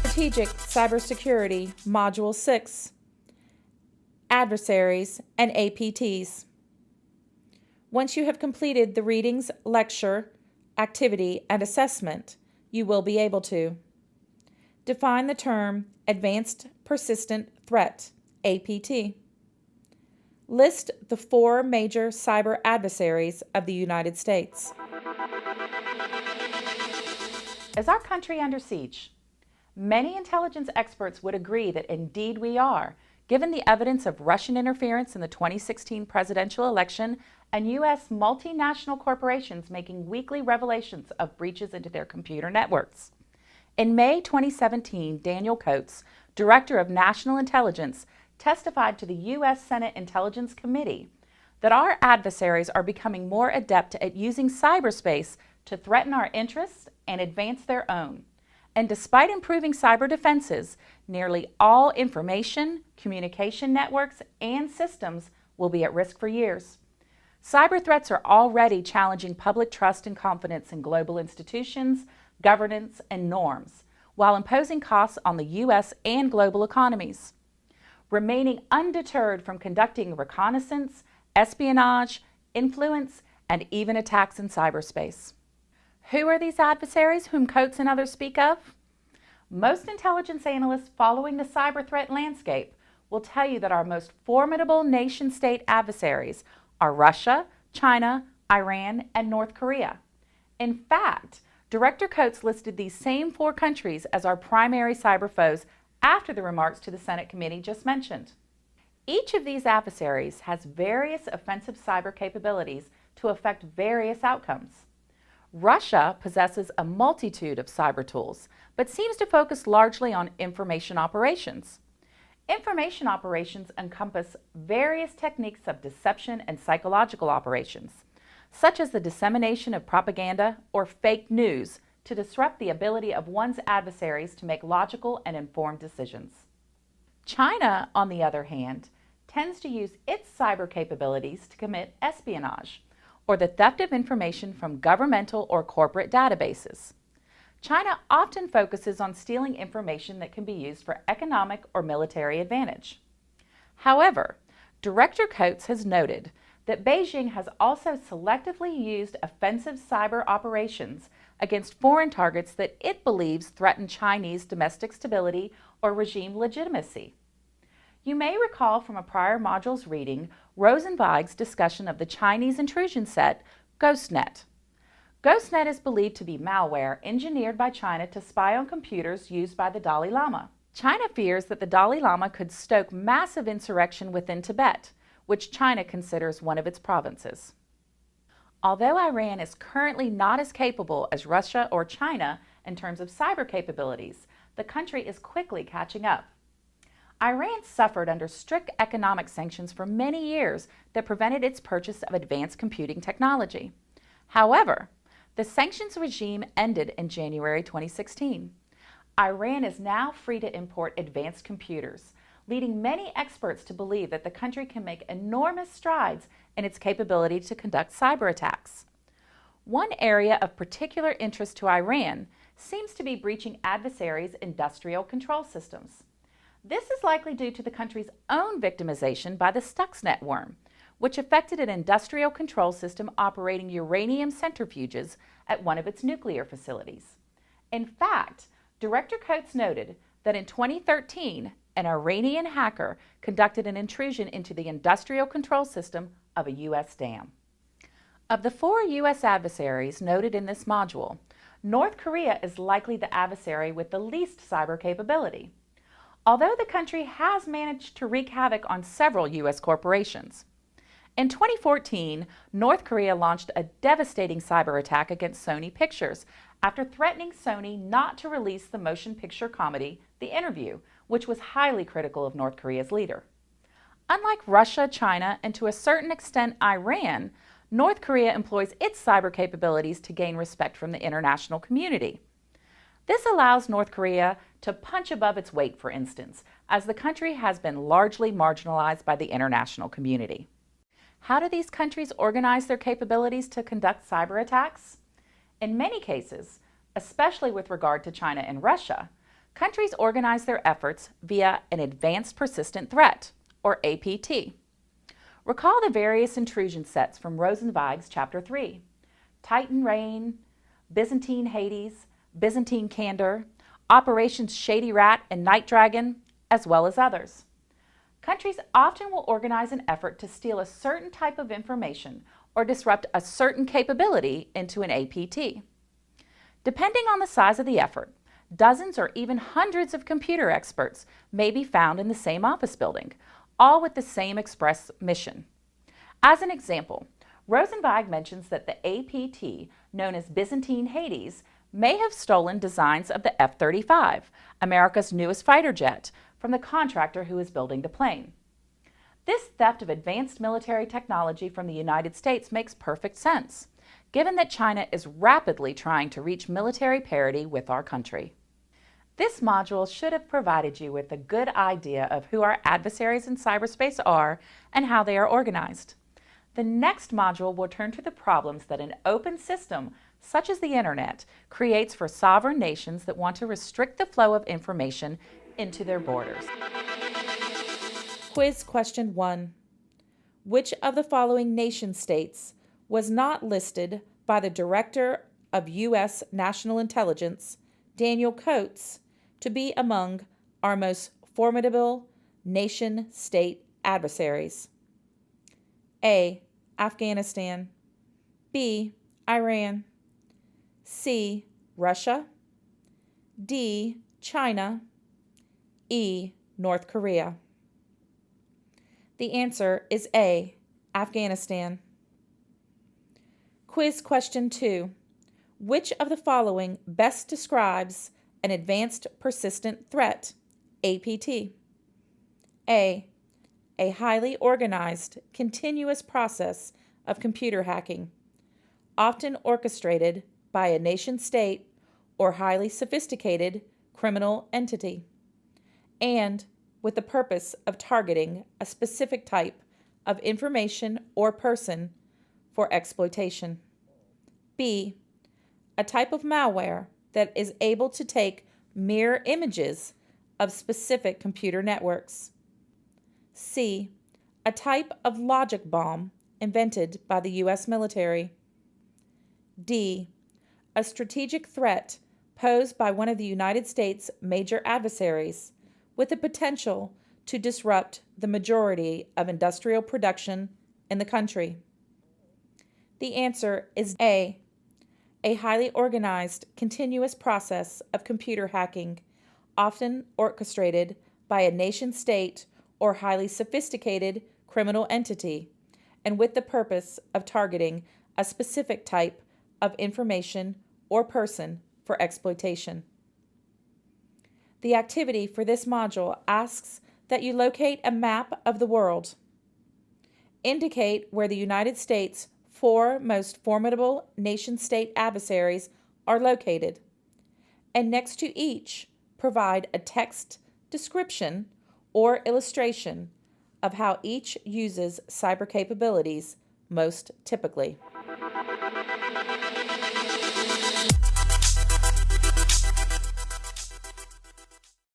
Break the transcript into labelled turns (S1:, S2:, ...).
S1: Strategic Cybersecurity Module 6 Adversaries and APTs. Once you have completed the readings, lecture, activity, and assessment, you will be able to define the term Advanced Persistent Threat, APT. List the four major cyber adversaries of the United States.
S2: Is our country under siege? Many intelligence experts would agree that indeed we are, given the evidence of Russian interference in the 2016 presidential election and U.S. multinational corporations making weekly revelations of breaches into their computer networks. In May 2017, Daniel Coats, Director of National Intelligence, testified to the U.S. Senate Intelligence Committee that our adversaries are becoming more adept at using cyberspace to threaten our interests and advance their own. And despite improving cyber defenses, nearly all information, communication networks, and systems will be at risk for years. Cyber threats are already challenging public trust and confidence in global institutions, governance, and norms, while imposing costs on the U.S. and global economies. Remaining undeterred from conducting reconnaissance, espionage, influence, and even attacks in cyberspace. Who are these adversaries whom Coats and others speak of? Most intelligence analysts following the cyber threat landscape will tell you that our most formidable nation-state adversaries are Russia, China, Iran, and North Korea. In fact, Director Coats listed these same four countries as our primary cyber foes after the remarks to the Senate committee just mentioned. Each of these adversaries has various offensive cyber capabilities to affect various outcomes. Russia possesses a multitude of cyber tools, but seems to focus largely on information operations. Information operations encompass various techniques of deception and psychological operations, such as the dissemination of propaganda or fake news to disrupt the ability of one's adversaries to make logical and informed decisions. China, on the other hand, tends to use its cyber capabilities to commit espionage, or the theft of information from governmental or corporate databases. China often focuses on stealing information that can be used for economic or military advantage. However, Director Coats has noted that Beijing has also selectively used offensive cyber operations against foreign targets that it believes threaten Chinese domestic stability or regime legitimacy. You may recall from a prior module's reading Rosenzweig's discussion of the Chinese intrusion set, GhostNet. GhostNet is believed to be malware engineered by China to spy on computers used by the Dalai Lama. China fears that the Dalai Lama could stoke massive insurrection within Tibet, which China considers one of its provinces. Although Iran is currently not as capable as Russia or China in terms of cyber capabilities, the country is quickly catching up. Iran suffered under strict economic sanctions for many years that prevented its purchase of advanced computing technology. However, the sanctions regime ended in January 2016. Iran is now free to import advanced computers, leading many experts to believe that the country can make enormous strides in its capability to conduct cyber attacks. One area of particular interest to Iran seems to be breaching adversaries' industrial control systems. This is likely due to the country's own victimization by the Stuxnet worm, which affected an industrial control system operating uranium centrifuges at one of its nuclear facilities. In fact, Director Coats noted that in 2013, an Iranian hacker conducted an intrusion into the industrial control system of a U.S. dam. Of the four U.S. adversaries noted in this module, North Korea is likely the adversary with the least cyber capability although the country has managed to wreak havoc on several U.S. corporations. In 2014, North Korea launched a devastating cyber attack against Sony Pictures after threatening Sony not to release the motion picture comedy The Interview, which was highly critical of North Korea's leader. Unlike Russia, China, and to a certain extent Iran, North Korea employs its cyber capabilities to gain respect from the international community. This allows North Korea to punch above its weight, for instance, as the country has been largely marginalized by the international community. How do these countries organize their capabilities to conduct cyber attacks? In many cases, especially with regard to China and Russia, countries organize their efforts via an Advanced Persistent Threat, or APT. Recall the various intrusion sets from Rosenzweig's Chapter 3. Titan Rain, Byzantine Hades, Byzantine Candor, Operations Shady Rat and Night Dragon, as well as others. Countries often will organize an effort to steal a certain type of information or disrupt a certain capability into an APT. Depending on the size of the effort, dozens or even hundreds of computer experts may be found in the same office building, all with the same express mission. As an example, Rosenzweig mentions that the APT, known as Byzantine Hades, may have stolen designs of the F-35, America's newest fighter jet, from the contractor who is building the plane. This theft of advanced military technology from the United States makes perfect sense, given that China is rapidly trying to reach military parity with our country. This module should have provided you with a good idea of who our adversaries in cyberspace are and how they are organized. The next module will turn to the problems that an open system, such as the Internet, creates for sovereign nations that want to restrict the flow of information into their borders.
S1: Quiz question 1. Which of the following nation states was not listed by the Director of U.S. National Intelligence, Daniel Coats, to be among our most formidable nation state adversaries? A. Afghanistan, B. Iran, C. Russia, D. China, E. North Korea. The answer is A. Afghanistan. Quiz question 2. Which of the following best describes an advanced persistent threat, APT? A a highly organized, continuous process of computer hacking, often orchestrated by a nation state or highly sophisticated criminal entity, and with the purpose of targeting a specific type of information or person for exploitation. B. A type of malware that is able to take mirror images of specific computer networks C. A type of logic bomb invented by the U.S. military. D. A strategic threat posed by one of the United States' major adversaries with the potential to disrupt the majority of industrial production in the country. The answer is A. A highly organized, continuous process of computer hacking, often orchestrated by a nation state or highly sophisticated criminal entity, and with the purpose of targeting a specific type of information or person for exploitation. The activity for this module asks that you locate a map of the world. Indicate where the United States' four most formidable nation-state adversaries are located, and next to each, provide a text description or illustration of how each uses cyber capabilities most typically.